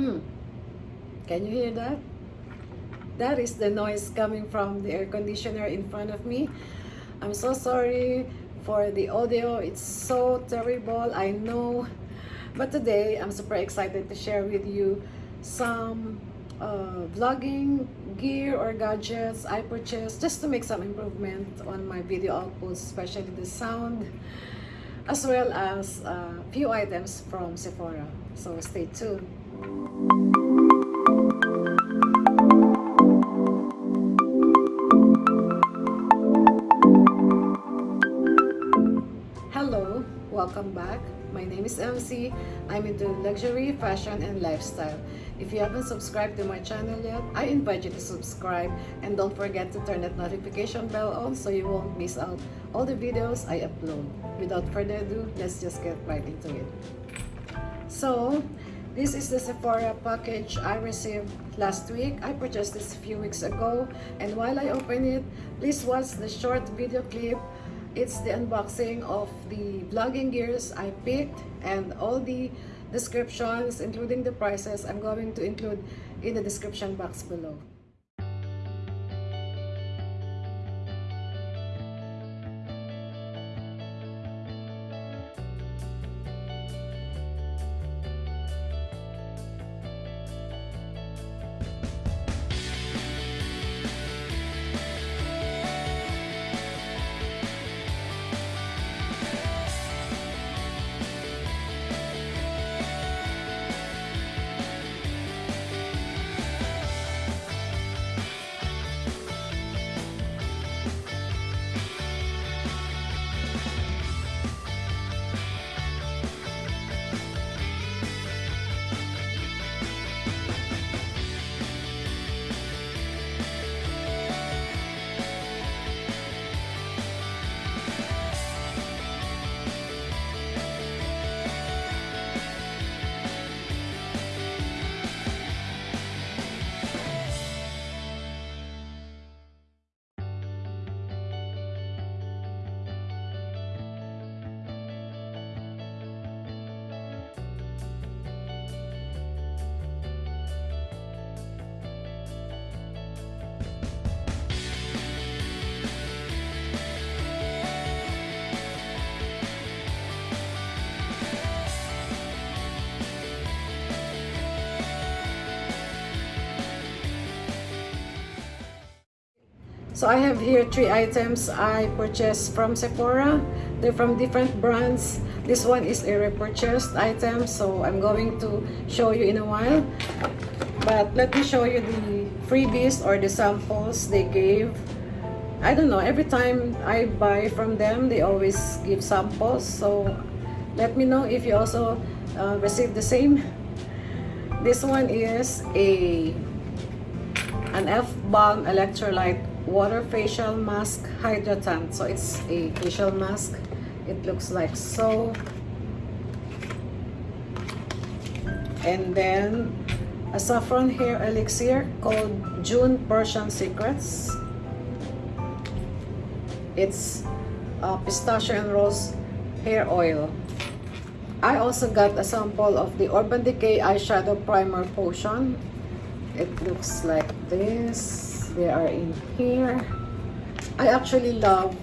Hmm. Can you hear that? That is the noise coming from the air conditioner in front of me. I'm so sorry for the audio. It's so terrible, I know. But today, I'm super excited to share with you some uh, vlogging gear or gadgets I purchased just to make some improvement on my video output, especially the sound, as well as a uh, few items from Sephora. So stay tuned. Hello, welcome back. My name is MC. I'm into luxury, fashion, and lifestyle. If you haven't subscribed to my channel yet, I invite you to subscribe and don't forget to turn that notification bell on so you won't miss out all the videos I upload. Without further ado, let's just get right into it. So, this is the Sephora package I received last week. I purchased this a few weeks ago and while I open it, please watch the short video clip it's the unboxing of the vlogging gears I picked and all the descriptions including the prices I'm going to include in the description box below. So I have here three items I purchased from Sephora. They're from different brands. This one is a repurchased item, so I'm going to show you in a while. But let me show you the freebies or the samples they gave. I don't know, every time I buy from them, they always give samples. So let me know if you also uh, receive the same. This one is a an F-Balm Electrolyte water facial mask hydratant so it's a facial mask. It looks like so. And then a saffron hair elixir called Joon Persian Secrets. It's uh, pistachio and rose hair oil. I also got a sample of the Urban Decay eyeshadow primer potion. It looks like this they are in here. I actually love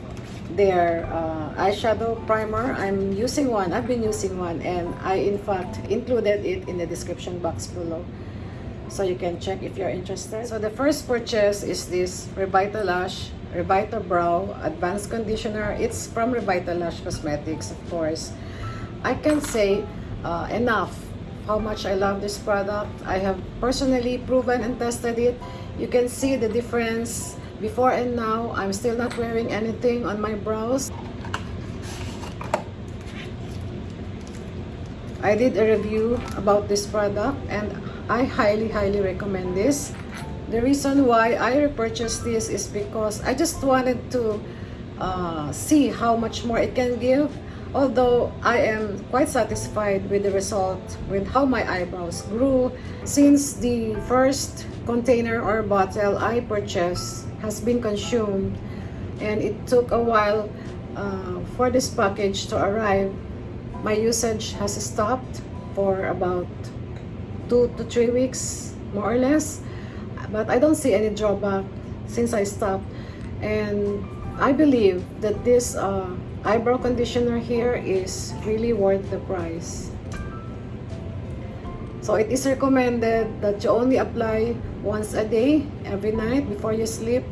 their uh, eyeshadow primer. I'm using one I've been using one and I in fact included it in the description box below. So you can check if you're interested. So the first purchase is this Revitalash Revita Brow Advanced Conditioner. It's from Revitalash Cosmetics of course. I can say uh, enough how much I love this product I have personally proven and tested it you can see the difference before and now. I'm still not wearing anything on my brows. I did a review about this product and I highly, highly recommend this. The reason why I repurchased this is because I just wanted to uh, see how much more it can give. Although I am quite satisfied with the result, with how my eyebrows grew. Since the first container or bottle I purchased has been consumed and it took a while uh, for this package to arrive my usage has stopped for about two to three weeks more or less but I don't see any drawback since I stopped and I believe that this uh, eyebrow conditioner here is really worth the price. So it is recommended that you only apply once a day every night before you sleep.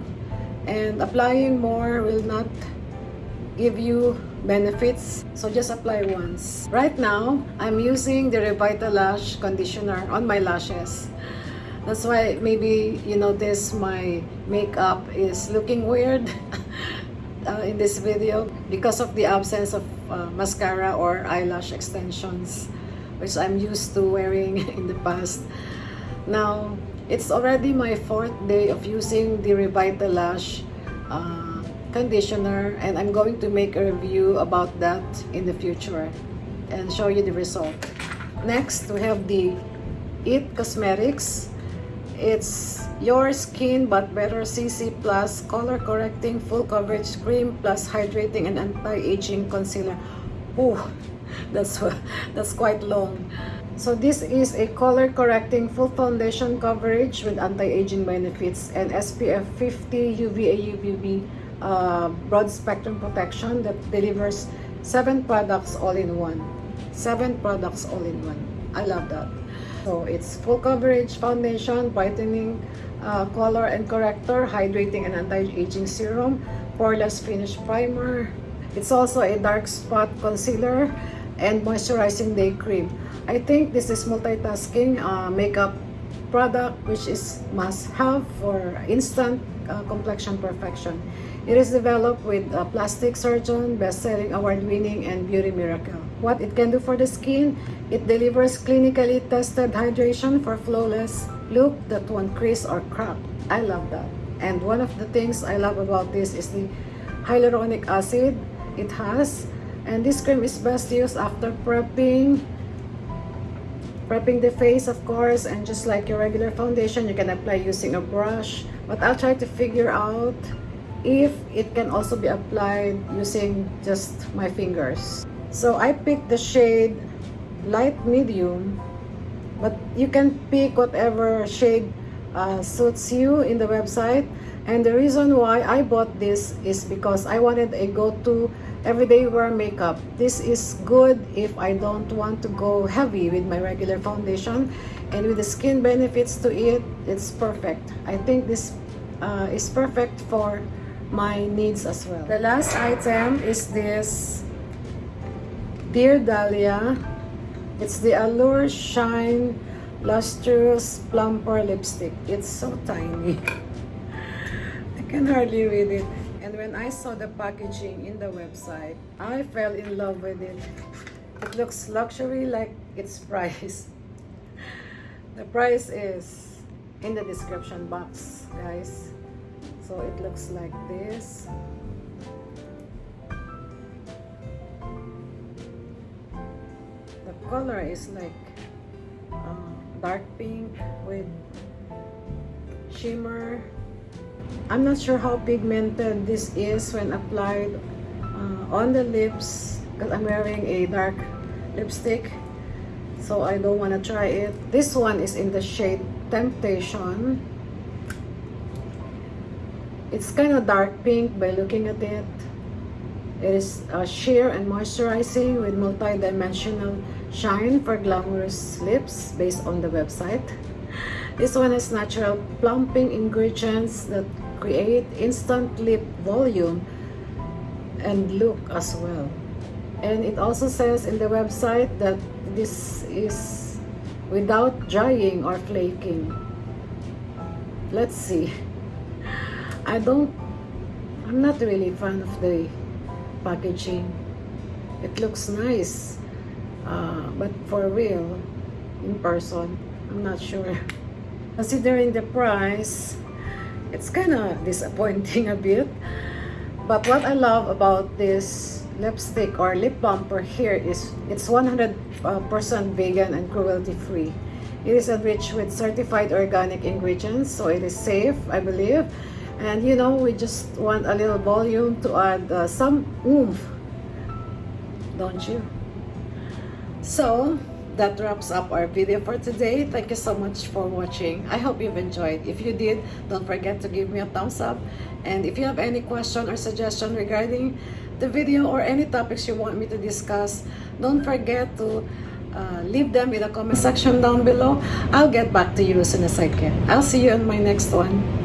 And applying more will not give you benefits. So just apply once. Right now I'm using the Revitalash conditioner on my lashes. That's why maybe you notice my makeup is looking weird uh, in this video because of the absence of uh, mascara or eyelash extensions which I'm used to wearing in the past. Now, it's already my fourth day of using the Revitalash uh, conditioner and I'm going to make a review about that in the future and show you the result. Next, we have the It Cosmetics it's your skin but better CC plus color correcting full coverage cream plus hydrating and anti-aging concealer. Oh, that's that's quite long. So this is a color correcting full foundation coverage with anti-aging benefits and SPF 50 UVA UVB uh, broad spectrum protection that delivers seven products all in one. Seven products all in one. I love that. So it's full coverage foundation, brightening uh, color and corrector, hydrating and anti-aging serum, poreless finish primer. It's also a dark spot concealer and moisturizing day cream. I think this is multitasking uh, makeup product which is must have for instant uh, complexion perfection. It is developed with a plastic surgeon, best-selling award-winning, and beauty miracle. What it can do for the skin, it delivers clinically tested hydration for flawless look that won't crease or crack. I love that. And one of the things I love about this is the hyaluronic acid it has. And this cream is best used after prepping, prepping the face of course and just like your regular foundation you can apply using a brush but I'll try to figure out if it can also be applied using just my fingers. So I picked the shade light medium, but you can pick whatever shade uh, suits you in the website. And the reason why I bought this is because I wanted a go-to everyday wear makeup. This is good if I don't want to go heavy with my regular foundation. And with the skin benefits to it, it's perfect. I think this uh, is perfect for my needs as well. The last item is this Dear Dahlia. It's the Allure Shine Lustrous Plumper Lipstick. It's so tiny. I can hardly read it. And when I saw the packaging in the website, I fell in love with it. It looks luxury like its price. The price is in the description box, guys so it looks like this color is like uh, dark pink with shimmer. I'm not sure how pigmented this is when applied uh, on the lips because I'm wearing a dark lipstick so I don't want to try it. This one is in the shade Temptation. It's kind of dark pink by looking at it. It is uh, sheer and moisturizing with multi-dimensional shine for glamorous lips based on the website. This one has natural plumping ingredients that create instant lip volume and look as well. And it also says in the website that this is without drying or flaking. Let's see. I don't, I'm not really fan of the packaging. It looks nice, uh, but for real, in person, I'm not sure. Considering the price, it's kind of disappointing a bit. But what I love about this lipstick or lip balm plumper here is it's 100% uh, vegan and cruelty free. It is enriched with certified organic ingredients, so it is safe, I believe and you know we just want a little volume to add uh, some oomph don't you so that wraps up our video for today. Thank you so much for watching. I hope you've enjoyed. If you did, don't forget to give me a thumbs up. And if you have any question or suggestion regarding the video or any topics you want me to discuss, don't forget to uh, leave them in the comment section down below. I'll get back to you as soon as I can. I'll see you in my next one.